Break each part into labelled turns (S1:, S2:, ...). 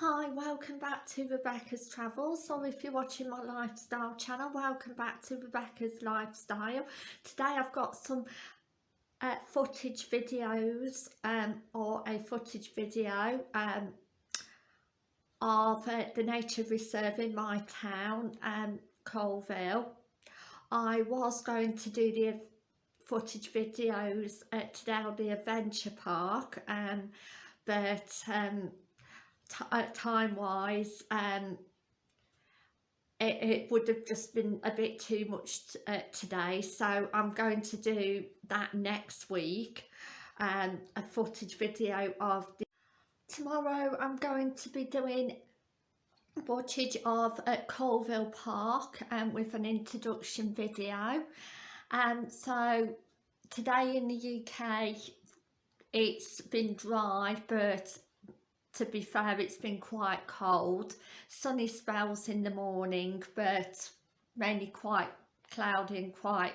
S1: Hi, welcome back to Rebecca's Travels. So if you're watching my lifestyle channel, welcome back to Rebecca's Lifestyle. Today I've got some uh, footage videos um, or a footage video um, of uh, the nature reserve in my town, um, Coalville. I was going to do the footage videos at today the Adventure Park um, but um, uh, time wise um it, it, would have just been a bit too much uh, today. So I'm going to do that next week um a footage video of the tomorrow I'm going to be doing footage of at Coalville Park and um, with an introduction video. And um, so today in the UK it's been dry but to be fair it's been quite cold. Sunny spells in the morning but mainly quite cloudy and quite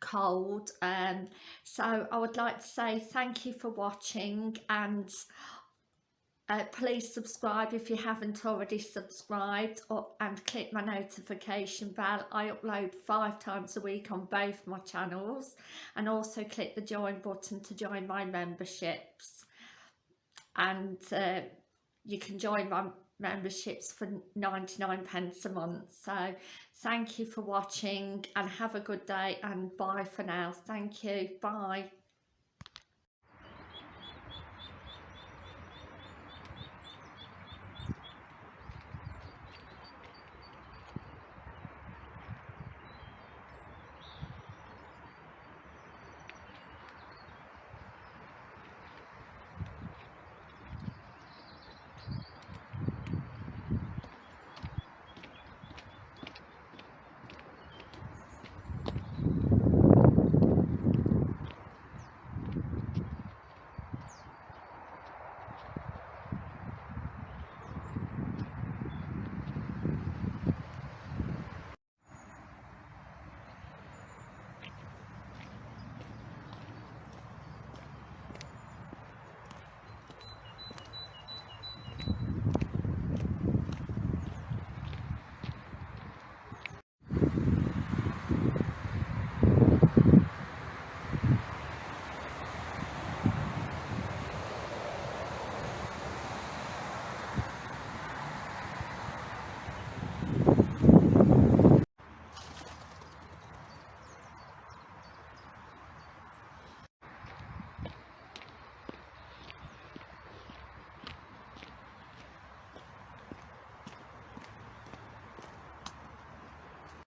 S1: cold. Um so i would like to say thank you for watching and uh, please subscribe if you haven't already subscribed or, and click my notification bell. I upload five times a week on both my channels and also click the join button to join my memberships and uh, you can join my memberships for 99 pence a month. So thank you for watching and have a good day and bye for now. Thank you. Bye